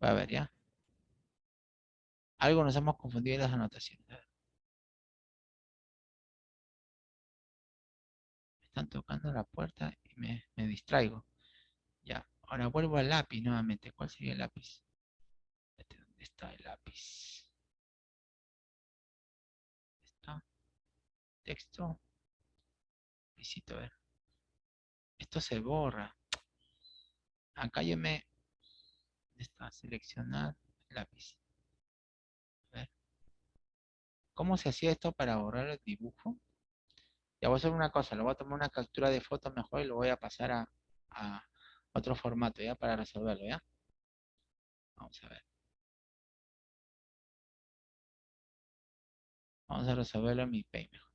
Voy a ver, ¿ya? Algo nos hemos confundido en las anotaciones. Me están tocando la puerta y me, me distraigo. Ya, ahora vuelvo al lápiz nuevamente. ¿Cuál sería el lápiz? Este, ¿Dónde está el lápiz? ¿Está? Texto. Visito, a ver. Esto se borra. Acá yo me... Está, seleccionar lápiz. A ver. ¿Cómo se hacía esto para borrar el dibujo? Ya voy a hacer una cosa, lo voy a tomar una captura de foto mejor y lo voy a pasar a, a otro formato, ¿ya? Para resolverlo, ¿ya? Vamos a ver. Vamos a resolverlo en mi Paint mejor.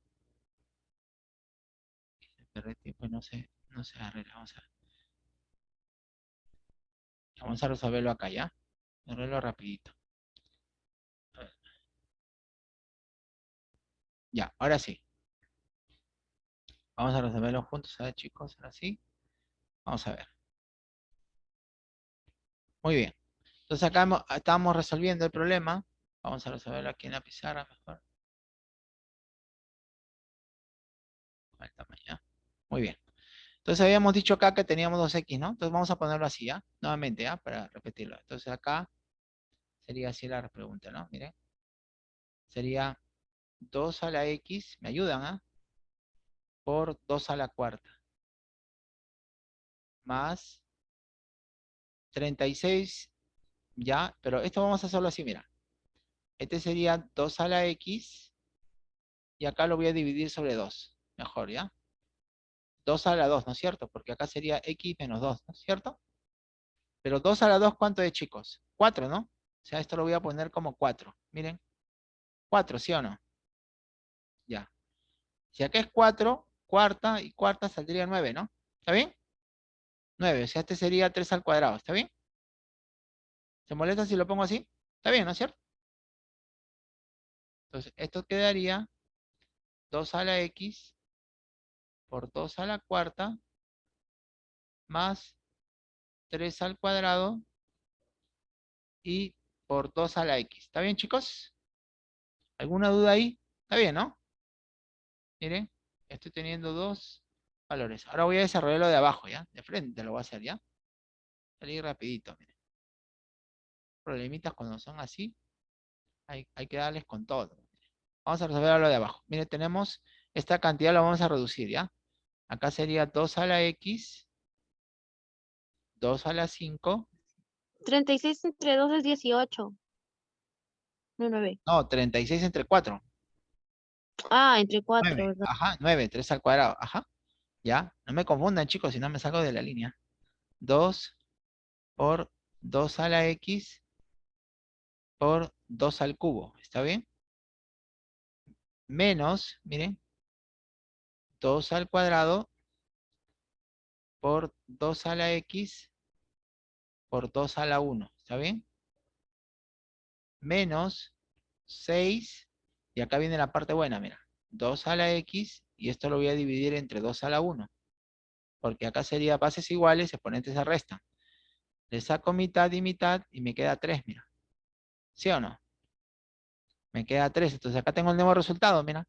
tiempo no se, no se arregla. Vamos a ver. Vamos a resolverlo acá, ¿ya? Resolverlo rapidito. Ya, ahora sí. Vamos a resolverlo juntos, ¿sabes, chicos? Ahora sí. Vamos a ver. Muy bien. Entonces acá estamos resolviendo el problema. Vamos a resolverlo aquí en la pizarra mejor. Muy bien. Entonces habíamos dicho acá que teníamos 2x, ¿no? Entonces vamos a ponerlo así, ¿ya? Nuevamente, ¿ya? Para repetirlo. Entonces acá sería así la pregunta, ¿no? Miren. Sería 2 a la x, ¿me ayudan, ah? Por 2 a la cuarta. Más 36, ya, pero esto vamos a hacerlo así, mira. Este sería 2 a la x, y acá lo voy a dividir sobre 2. Mejor, ¿ya? 2 a la 2, ¿no es cierto? Porque acá sería x menos 2, ¿no es cierto? Pero 2 a la 2, ¿cuánto es, chicos? 4, ¿no? O sea, esto lo voy a poner como 4. Miren. 4, ¿sí o no? Ya. Si acá es 4, cuarta y cuarta saldría 9, ¿no? ¿Está bien? 9, o sea, este sería 3 al cuadrado, ¿está bien? ¿Se molesta si lo pongo así? Está bien, ¿no es cierto? Entonces, esto quedaría 2 a la x por 2 a la cuarta más 3 al cuadrado y por 2 a la x. ¿Está bien, chicos? ¿Alguna duda ahí? Está bien, ¿no? Miren, estoy teniendo dos valores. Ahora voy a desarrollar lo de abajo, ¿ya? De frente lo voy a hacer, ¿ya? Salir rapidito, miren. Problemitas cuando son así, hay, hay que darles con todo. Vamos a resolver lo de abajo. Miren, tenemos esta cantidad la vamos a reducir, ¿ya? Acá sería 2 a la X, 2 a la 5. 36 entre 2 es 18. No, 9. No, 36 entre 4. Ah, entre 4, 9. Ajá, 9, 3 al cuadrado. Ajá. ¿Ya? No me confundan, chicos, si no me salgo de la línea. 2 por 2 a la X por 2 al cubo. ¿Está bien? Menos, miren, 2 al cuadrado por 2 a la x por 2 a la 1. ¿Está bien? Menos 6, y acá viene la parte buena, mira. 2 a la x, y esto lo voy a dividir entre 2 a la 1. Porque acá sería bases iguales, exponentes se restan. Le saco mitad y mitad, y me queda 3, mira. ¿Sí o no? Me queda 3, entonces acá tengo el nuevo resultado, mira.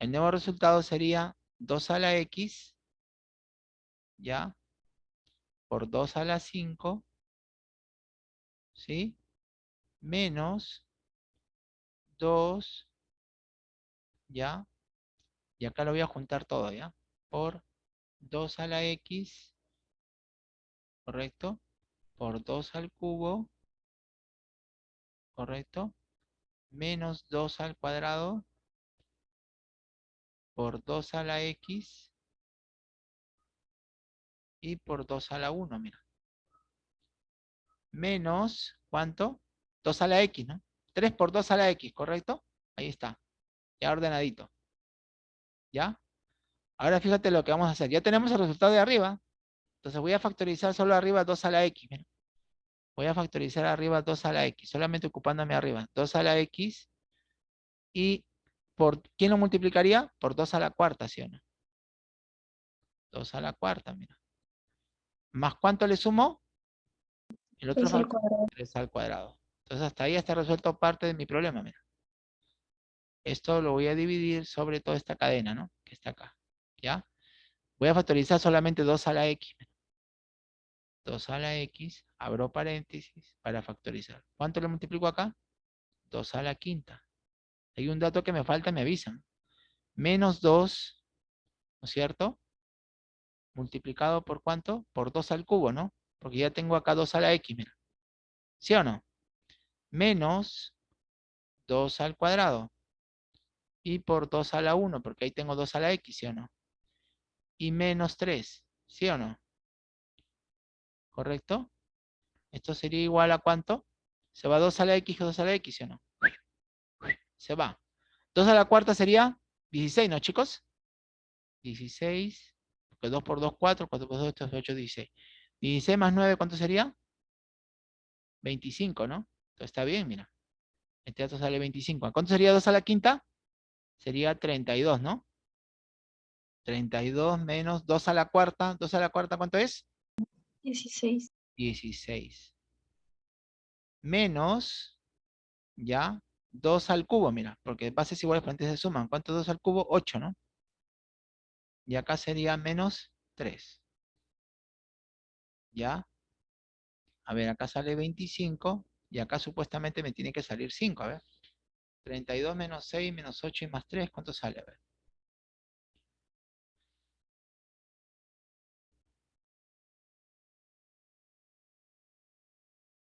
El nuevo resultado sería 2 a la x, ¿ya? Por 2 a la 5, ¿sí? Menos 2, ¿ya? Y acá lo voy a juntar todo, ¿ya? Por 2 a la x, ¿correcto? Por 2 al cubo, ¿correcto? Menos 2 al cuadrado, por 2 a la x y por 2 a la 1, mira. Menos, ¿cuánto? 2 a la x, ¿no? 3 por 2 a la x, ¿correcto? Ahí está. Ya ordenadito. ¿Ya? Ahora fíjate lo que vamos a hacer. Ya tenemos el resultado de arriba. Entonces voy a factorizar solo arriba 2 a la x. Mira. Voy a factorizar arriba 2 a la x. Solamente ocupándome arriba. 2 a la x. Y por, ¿quién lo multiplicaría? Por 2 a la cuarta, ¿sí o no? 2 a la cuarta, mira. ¿Más cuánto le sumo? El otro 3 al cuadrado. 3 al cuadrado. Entonces hasta ahí está resuelto parte de mi problema, mira. Esto lo voy a dividir sobre toda esta cadena, ¿no? Que está acá, ¿ya? Voy a factorizar solamente 2 a la x. 2 a la x, abro paréntesis para factorizar. ¿Cuánto le multiplico acá? 2 a la quinta. Hay un dato que me falta, me avisan. Menos 2, ¿no es cierto? Multiplicado por cuánto? Por 2 al cubo, ¿no? Porque ya tengo acá 2 a la x, mira. ¿Sí o no? Menos 2 al cuadrado. Y por 2 a la 1, porque ahí tengo 2 a la x, ¿sí o no? Y menos 3, ¿sí o no? ¿Correcto? Esto sería igual a cuánto? Se va 2 a la x y 2 a la x, ¿sí o no? Se va. 2 a la cuarta sería 16, ¿no, chicos? 16, porque 2 por 2, 4, 4 por 2, esto es 8, 16. 16 más 9, ¿cuánto sería? 25, ¿no? Entonces está bien, mira. Este dato sale 25. ¿Cuánto sería 2 a la quinta? Sería 32, ¿no? 32 menos 2 a la cuarta. 2 a la cuarta, ¿cuánto es? 16. 16. Menos, ya, 2 al cubo, mira, porque bases iguales frentes se suman. ¿Cuánto es 2 al cubo? 8, ¿no? Y acá sería menos 3. ¿Ya? A ver, acá sale 25, y acá supuestamente me tiene que salir 5, a ver. 32 menos 6 menos 8 y más 3, ¿cuánto sale? A ver.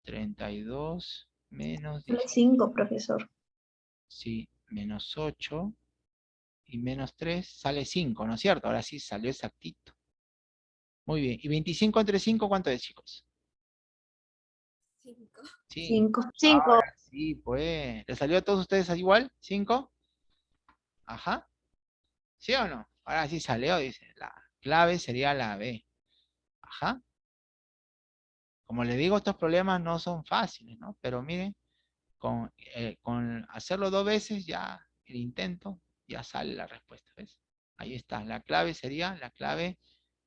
¿32 menos 10? 5, profesor. Sí, menos 8 y menos 3 sale 5, ¿no es cierto? Ahora sí salió exactito. Muy bien. ¿Y 25 entre 5 cuánto es, chicos? 5. Sí. 5. 5. Ahora sí, pues. ¿Le salió a todos ustedes igual? ¿5? Ajá. ¿Sí o no? Ahora sí salió, dice. La clave sería la B. Ajá. Como les digo, estos problemas no son fáciles, ¿no? Pero miren, con, eh, con hacerlo dos veces ya el intento, ya sale la respuesta, ¿ves? Ahí está. La clave sería la clave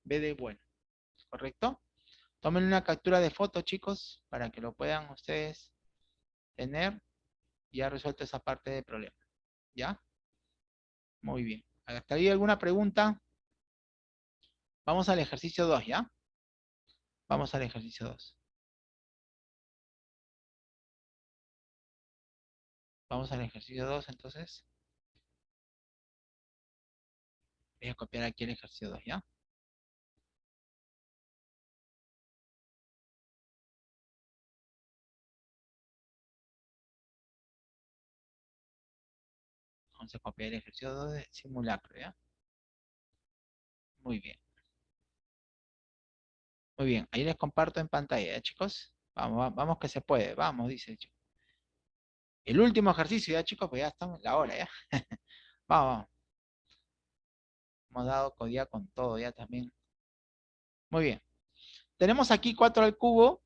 B de bueno. ¿Correcto? Tomen una captura de foto, chicos, para que lo puedan ustedes tener. Ya resuelto esa parte del problema. ¿Ya? Muy bien. ¿Hasta ahí alguna pregunta? Vamos al ejercicio 2, ¿ya? Vamos al ejercicio 2. Vamos al ejercicio 2, entonces. Voy a copiar aquí el ejercicio 2, ¿ya? Vamos a copiar el ejercicio 2 de simulacro, ¿ya? Muy bien. Muy bien, ahí les comparto en pantalla, ¿ya, chicos? Vamos, vamos que se puede, vamos, dice el chico. El último ejercicio, ya chicos, pues ya estamos en la hora, ¿ya? vamos, vamos. Hemos dado día con todo, ya también. Muy bien. Tenemos aquí 4 al cubo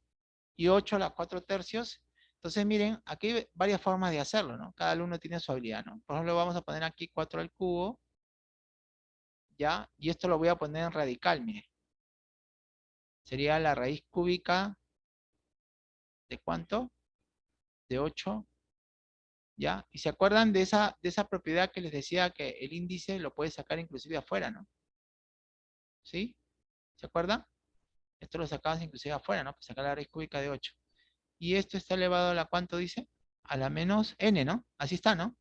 y 8 a las 4 tercios. Entonces, miren, aquí hay varias formas de hacerlo, ¿no? Cada alumno tiene su habilidad, ¿no? Por ejemplo, vamos a poner aquí 4 al cubo. ¿Ya? Y esto lo voy a poner en radical, miren. Sería la raíz cúbica de cuánto? De 8. ¿Ya? Y se acuerdan de esa, de esa propiedad que les decía que el índice lo puede sacar inclusive afuera, ¿no? ¿Sí? ¿Se acuerdan? Esto lo sacabas inclusive afuera, ¿no? Para sacar la raíz cúbica de 8. Y esto está elevado a la cuánto dice? A la menos n, ¿no? Así está, ¿no?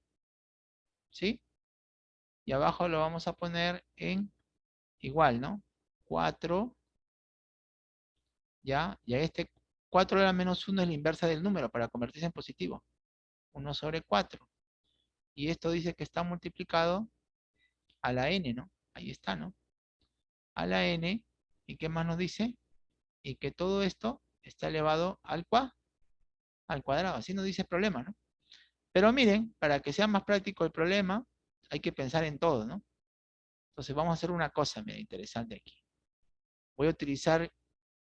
¿Sí? Y abajo lo vamos a poner en igual, ¿no? 4 ¿ya? Y a este 4 a la menos 1 es la inversa del número para convertirse en positivo. 1 sobre 4. Y esto dice que está multiplicado a la n, ¿no? Ahí está, ¿no? A la n. ¿Y qué más nos dice? Y que todo esto está elevado al, cua, al cuadrado. Así nos dice el problema, ¿no? Pero miren, para que sea más práctico el problema, hay que pensar en todo, ¿no? Entonces vamos a hacer una cosa, mira, interesante aquí. Voy a utilizar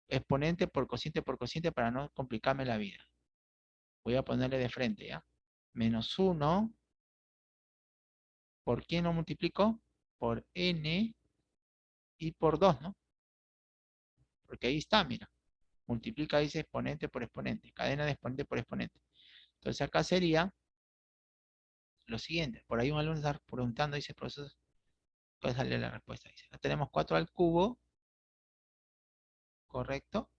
exponente por cociente por cociente para no complicarme la vida. Voy a ponerle de frente, ¿ya? Menos 1. ¿Por quién lo multiplico? Por n y por 2, ¿no? Porque ahí está, mira. multiplica, dice exponente por exponente, cadena de exponente por exponente. Entonces acá sería lo siguiente. Por ahí un alumno está preguntando, dice, profesor, ¿cuál sale la respuesta? Dice, acá tenemos 4 al cubo, correcto.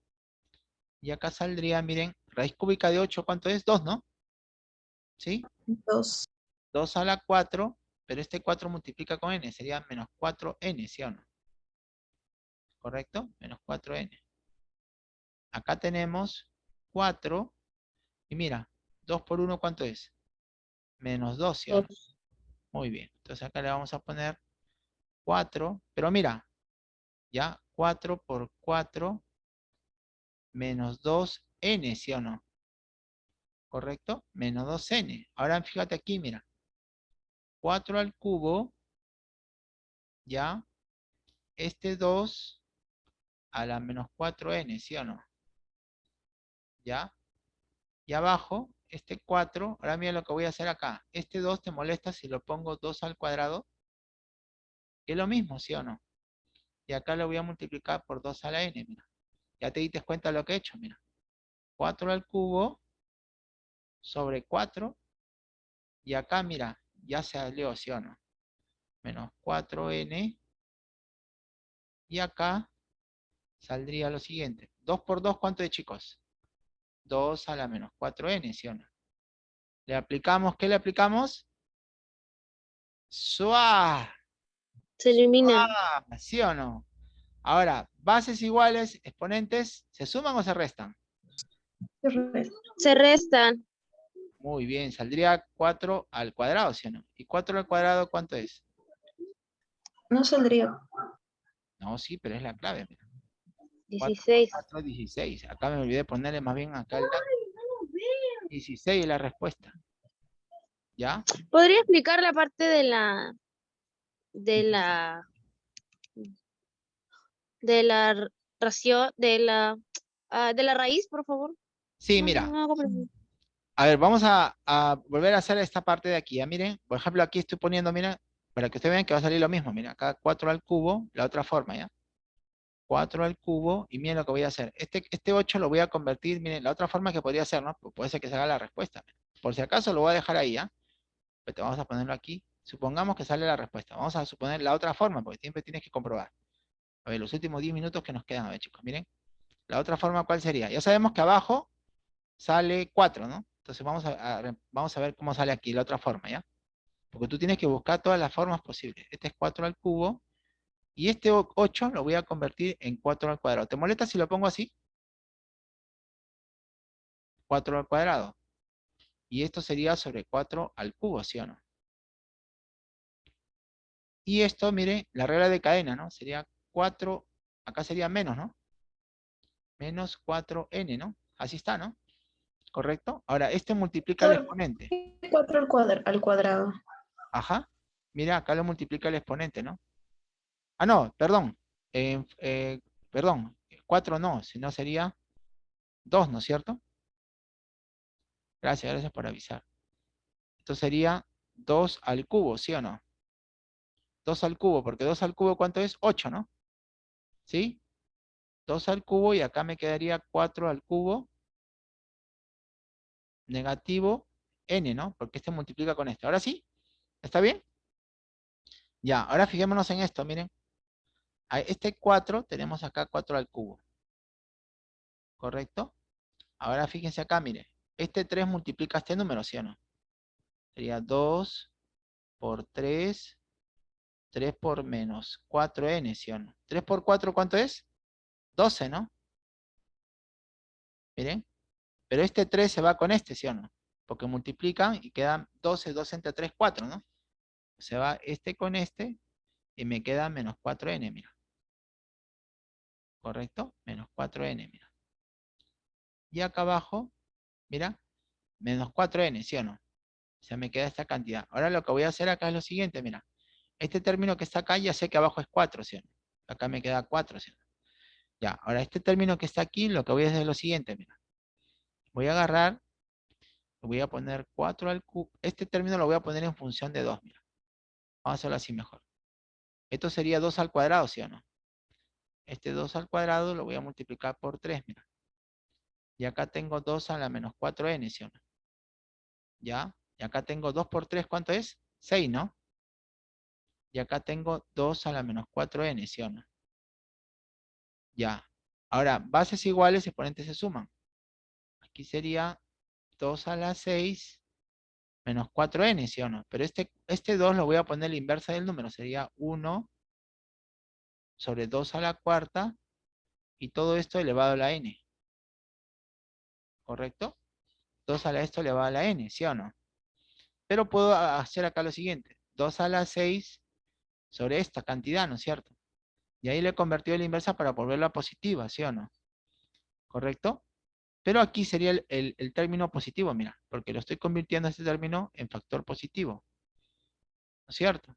Y acá saldría, miren, raíz cúbica de 8, ¿cuánto es? 2, ¿no? ¿Sí? 2. 2 a la 4, pero este 4 multiplica con n, sería menos 4n, ¿sí o no? ¿Correcto? Menos 4n. Acá tenemos 4, y mira, 2 por 1, ¿cuánto es? Menos 2, ¿sí o no? Muy bien, entonces acá le vamos a poner 4, pero mira, ya, 4 por 4 menos 2n, ¿sí o no? ¿Correcto? Menos 2n. Ahora fíjate aquí, mira. 4 al cubo, ya, este 2 a la menos 4n, ¿sí o no? ¿Ya? Y abajo, este 4, ahora mira lo que voy a hacer acá. Este 2 te molesta si lo pongo 2 al cuadrado. Es lo mismo, ¿sí o no? Y acá lo voy a multiplicar por 2 a la n, mira. Ya te diste cuenta de lo que he hecho, mira. 4 al cubo sobre 4. Y acá, mira, ya se salió, ¿sí o no? Menos 4n. Y acá saldría lo siguiente. 2 por 2, ¿cuánto es, chicos? 2 a la menos 4n, ¿sí o no? ¿Le aplicamos? ¿Qué le aplicamos? ¡Suá! Se elimina. ¡Suá! ¿Sí o no? Ahora, bases iguales, exponentes, ¿se suman o se restan? Se restan. Muy bien, saldría 4 al cuadrado, ¿sí o no? ¿Y 4 al cuadrado cuánto es? No saldría. No, sí, pero es la clave. Mira. 16. 4, 16. Acá me olvidé ponerle más bien acá el dato. 16 es la respuesta. ¿Ya? ¿Podría explicar la parte de la de la de la ración de la ah, de la raíz, por favor? Sí, mira. A ver, vamos a, a volver a hacer esta parte de aquí. ¿ya? Miren, por ejemplo, aquí estoy poniendo, mira, para que ustedes vean que va a salir lo mismo. Mira, acá 4 al cubo, la otra forma, ¿ya? 4 al cubo, y miren lo que voy a hacer. Este, este 8 lo voy a convertir, miren, la otra forma que podría ser, ¿no? Puede ser que se haga la respuesta. Por si acaso lo voy a dejar ahí, ¿ya? Pero vamos a ponerlo aquí. Supongamos que sale la respuesta. Vamos a suponer la otra forma, porque siempre tienes que comprobar. A ver, los últimos 10 minutos que nos quedan, a ver, chicos, miren. La otra forma, ¿cuál sería? Ya sabemos que abajo sale 4, ¿no? Entonces vamos a, a- vamos a ver cómo sale aquí la otra forma, ¿ya? Porque tú tienes que buscar todas las formas posibles. Este es 4 al cubo. Y este o- 8 lo voy a convertir en 4 al cuadrado. ¿Te molesta si lo pongo así? 4 al cuadrado. Y esto sería sobre 4 al cubo, ¿sí o no? Y esto, mire, la regla de cadena, ¿no? Sería 4, acá sería menos, ¿no? Menos 4n, ¿no? Así está, ¿no? ¿Correcto? Ahora, este multiplica el Claro. exponente. 4 al, cuadra- al cuadrado. Ajá. Mira, acá lo multiplica el exponente, ¿no? Ah, no, perdón. Eh, eh, perdón, 4 no, sino sería 2, ¿no es cierto? Gracias, gracias por avisar. Esto sería 2 al cubo, ¿sí o no? 2 al cubo, porque 2 al cubo, ¿cuánto es? 8, ¿no? ¿Sí? 2 al cubo y acá me quedaría 4 al cubo negativo n, ¿no? Porque este multiplica con este. ¿Ahora sí? ¿Está bien? Ya, ahora fijémonos en esto, miren. A este 4 tenemos acá 4 al cubo. ¿Correcto? Ahora fíjense acá, miren. Este 3 multiplica este número, ¿sí o no? Sería 2 por 3, 3 por menos 4n, ¿sí o no? 3 por 4, ¿cuánto es? 12, ¿no? Miren. Pero este 3 se va con este, ¿sí o no? Porque multiplican y quedan 12, 2 entre 3, 4, ¿no? Se va este con este y me queda menos 4n, mira. ¿Correcto? Menos 4n, mira. Y acá abajo, mira, menos 4n, ¿sí o no? O sea, me queda esta cantidad. Ahora lo que voy a hacer acá es lo siguiente, mira. Este término que está acá, ya sé que abajo es 4, ¿sí o no? Acá me queda 4, ¿sí o no? Ya, ahora este término que está aquí, lo que voy a hacer es lo siguiente, mira. Voy a agarrar, voy a poner 4 al cubo. Este término lo voy a poner en función de 2, mira. Vamos a hacerlo así mejor. Esto sería 2 al cuadrado, ¿sí o no? Este 2 al cuadrado lo voy a multiplicar por 3, mira. Y acá tengo 2 a la menos 4n, ¿sí o no? ¿Ya? Y acá tengo 2 por 3, ¿cuánto es? 6, ¿no? Y acá tengo 2 a la menos 4n, ¿sí o no? Ya. Ahora, bases iguales, exponentes se suman. Aquí sería 2 a la 6 menos 4n, ¿sí o no? Pero este, este 2 lo voy a poner la inversa del número. Sería 1 sobre 2 a la cuarta y todo esto elevado a la n. ¿Correcto? 2 a la esto elevado a la n, ¿sí o no? Pero puedo hacer acá lo siguiente. 2 a la 6 sobre esta cantidad, ¿no es cierto? Y ahí le he convertido la inversa para volverla positiva, ¿sí o no? ¿Correcto? Pero aquí sería el, el, término positivo, mira, porque lo estoy convirtiendo este término en factor positivo. ¿No es cierto?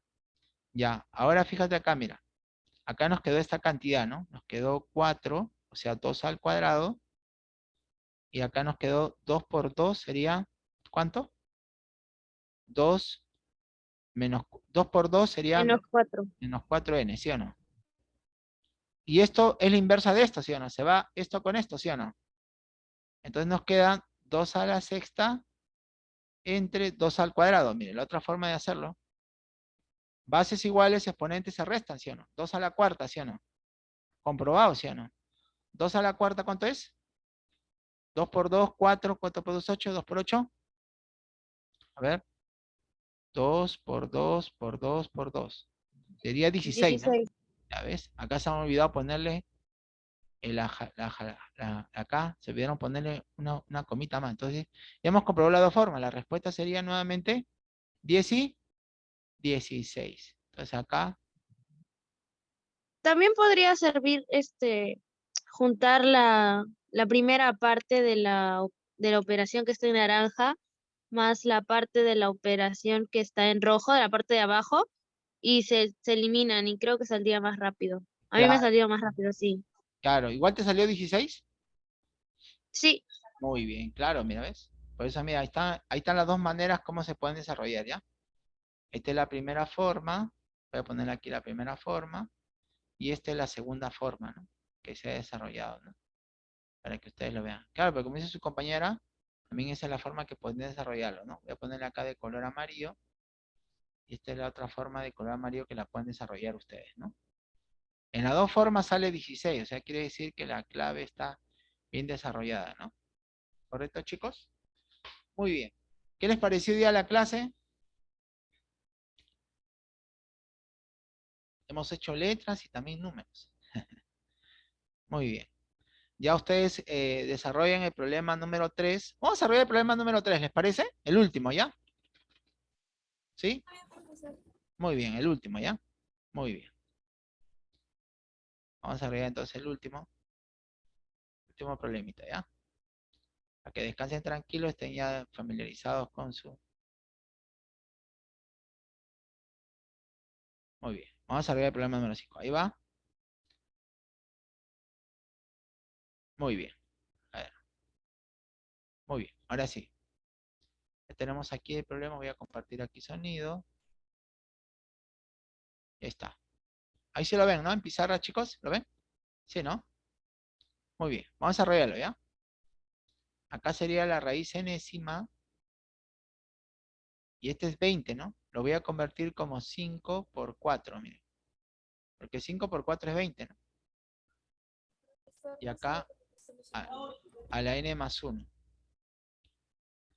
Ya, ahora fíjate acá, mira. Acá nos quedó esta cantidad, ¿no? Nos quedó 4, o sea, 2 al cuadrado. Y acá nos quedó 2 por 2, sería, ¿cuánto? 2 menos 2 por 2 sería menos 4. Menos 4n, ¿sí o no? Y esto es la inversa de esto, ¿sí o no? Se va esto con esto, ¿sí o no? Entonces nos queda 2 a la sexta entre 2 al cuadrado. Mire, la otra forma de hacerlo. Bases iguales, exponentes se restan, ¿sí o no? 2 a la cuarta, ¿sí o no? Comprobado, ¿sí o no? 2 a la cuarta, ¿cuánto es? 2 por 2, 4, 4 por 2, 8, 2 por 8. A ver. 2 por 2 por 2 por 2. Sería 16, 16. ¿Ya ves? Acá se han olvidado ponerle el, acá, se olvidaron ponerle una, una, comita más. Entonces, ya hemos comprobado las dos formas. La respuesta sería nuevamente 10 y 16. Entonces acá. También podría servir este juntar la, la primera parte de la, de la operación que está en naranja más la parte de la operación que está en rojo, de la parte de abajo, y se, se eliminan y creo que saldría más rápido. A mí me salió más rápido, sí. Claro, ¿igual te salió 16? Sí. Muy bien, claro, mira, ¿ves? Por eso, mira, ahí, está, ahí están las dos maneras cómo se pueden desarrollar, ¿ya? Esta es la primera forma, voy a poner aquí la primera forma, y esta es la segunda forma, ¿no? Que se ha desarrollado, ¿no? Para que ustedes lo vean. Claro, pero como dice su compañera, también esa es la forma que pueden desarrollarlo, ¿no? Voy a ponerle acá de color amarillo. Y esta es la otra forma de color amarillo que la pueden desarrollar ustedes, ¿no? En las dos formas sale 16, o sea, quiere decir que la clave está bien desarrollada, ¿no? ¿Correcto, chicos? Muy bien. ¿Qué les pareció hoy día la clase? Hemos hecho letras y también números. Muy bien. Ya ustedes eh, desarrollan el problema número 3. Vamos a desarrollar el problema número 3, ¿les parece? El último, ¿ya? ¿Sí? Muy bien, el último, ¿ya? Muy bien. Vamos a desarrollar entonces el último. Último problemita, ¿ya? Para que descansen tranquilos, estén ya familiarizados con su... Muy bien. Vamos a desarrollar el problema número 5. Ahí va. Muy bien. A ver. Muy bien. Ahora sí. Ya tenemos aquí el problema. Voy a compartir aquí sonido. Ya está. Ahí se lo ven, ¿no? En pizarra, chicos. ¿Lo ven? Sí, ¿no? Muy bien. Vamos a arreglarlo, ¿ya? Acá sería la raíz enésima. Y este es 20, ¿no? Lo voy a convertir como 5 por 4, miren. Porque 5 por 4 es 20, ¿no? Y acá a, la n más 1.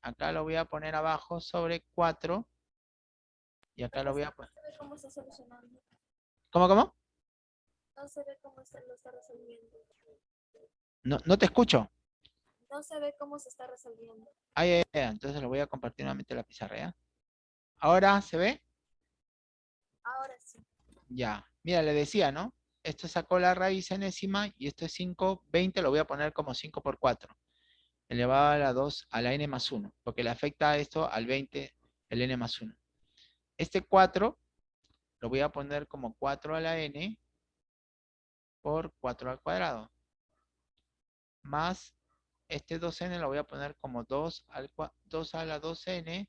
Acá lo voy a poner abajo sobre 4. Y acá lo voy a poner. ¿Cómo? ¿Cómo? No se ve cómo se lo está resolviendo. No, no te escucho. No se ve cómo se está resolviendo. Ah, ya, ya, entonces lo voy a compartir nuevamente la pizarra, ¿ya? ¿Ahora se ve? Ahora sí. Ya. Mira, le decía, ¿no? esto sacó la raíz enésima y esto es 5, 20, lo voy a poner como 5 por 4. Elevado a la 2, a la n más 1, porque le afecta esto al 20, el n más 1. Este 4 lo voy a poner como 4 a la n por 4 al cuadrado. Más este 2n lo voy a poner como 2, al, 2 a la 2n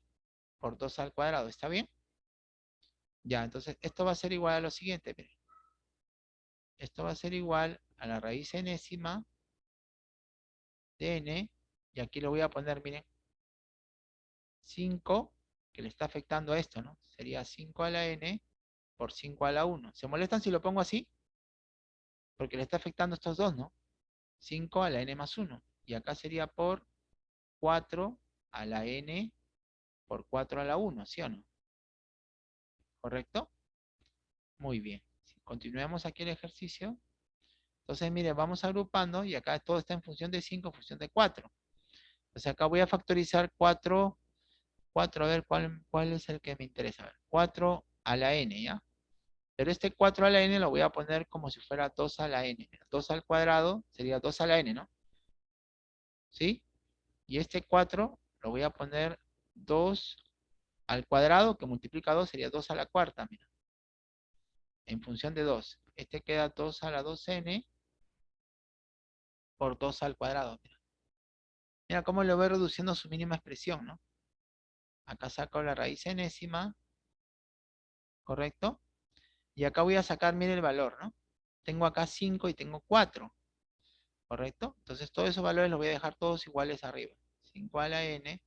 por 2 al cuadrado. ¿Está bien? Ya, entonces esto va a ser igual a lo siguiente. Miren esto va a ser igual a la raíz enésima de n, y aquí le voy a poner, miren, 5, que le está afectando a esto, ¿no? Sería 5 a la n por 5 a la 1. ¿Se molestan si lo pongo así? Porque le está afectando estos dos, ¿no? 5 a la n más 1. Y acá sería por 4 a la n por 4 a la 1, ¿sí o no? ¿Correcto? Muy bien. Continuemos aquí el ejercicio. Entonces, miren, vamos agrupando y acá todo está en función de 5, en función de 4. Entonces acá voy a factorizar 4, 4, a ver cuál, cuál es el que me interesa. A ver, 4 a la n, ¿ya? Pero este 4 a la n lo voy a poner como si fuera 2 a la n. 2 al cuadrado sería 2 a la n, ¿no? ¿Sí? Y este 4 lo voy a poner 2 al cuadrado, que multiplica 2 sería 2 a la cuarta, mira. En función de 2. Este queda 2 a la 2n por 2 al cuadrado. Mira, cómo lo voy reduciendo su mínima expresión, ¿no? Acá saco la raíz enésima. ¿Correcto? Y acá voy a sacar, mire el valor, ¿no? Tengo acá 5 y tengo 4. ¿Correcto? Entonces todos esos valores los voy a dejar todos iguales arriba. 5 a la n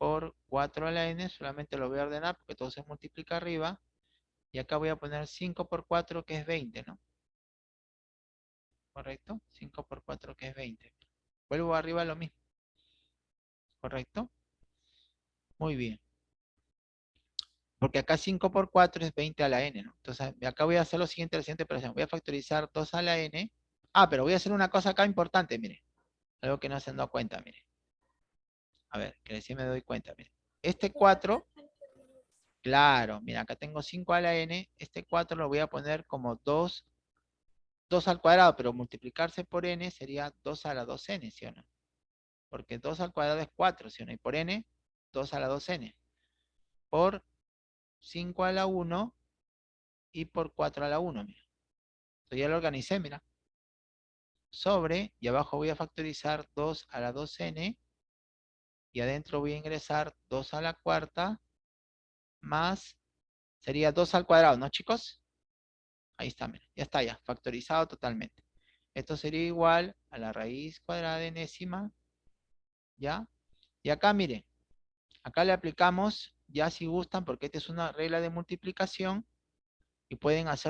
por 4 a la n, solamente lo voy a ordenar porque todo se multiplica arriba. Y acá voy a poner 5 por 4 que es 20, ¿no? ¿Correcto? 5 por 4 que es 20. Vuelvo arriba a lo mismo. ¿Correcto? Muy bien. Porque acá 5 por 4 es 20 a la n, ¿no? Entonces, acá voy a hacer lo siguiente, la siguiente operación. Voy a factorizar 2 a la n. Ah, pero voy a hacer una cosa acá importante, mire. Algo que no se han dado cuenta, mire. A ver, que recién me doy cuenta, mire. Este 4, claro, mira, acá tengo 5 a la n. Este 4 lo voy a poner como 2, 2 al cuadrado, pero multiplicarse por n sería 2 a la 2n, ¿sí o no? Porque 2 al cuadrado es 4, ¿sí o no? Y por n, 2 a la 2n. Por 5 a la 1 y por 4 a la 1, mira. Entonces ya lo organicé, mira. Sobre, y abajo voy a factorizar 2 a la 2n, y adentro voy a ingresar 2 a la cuarta, más, sería 2 al cuadrado, ¿no chicos? Ahí está, mira, ya está ya, factorizado totalmente. Esto sería igual a la raíz cuadrada de enésima, ¿ya? Y acá, mire, acá le aplicamos, ya si gustan, porque esta es una regla de multiplicación, y pueden hacer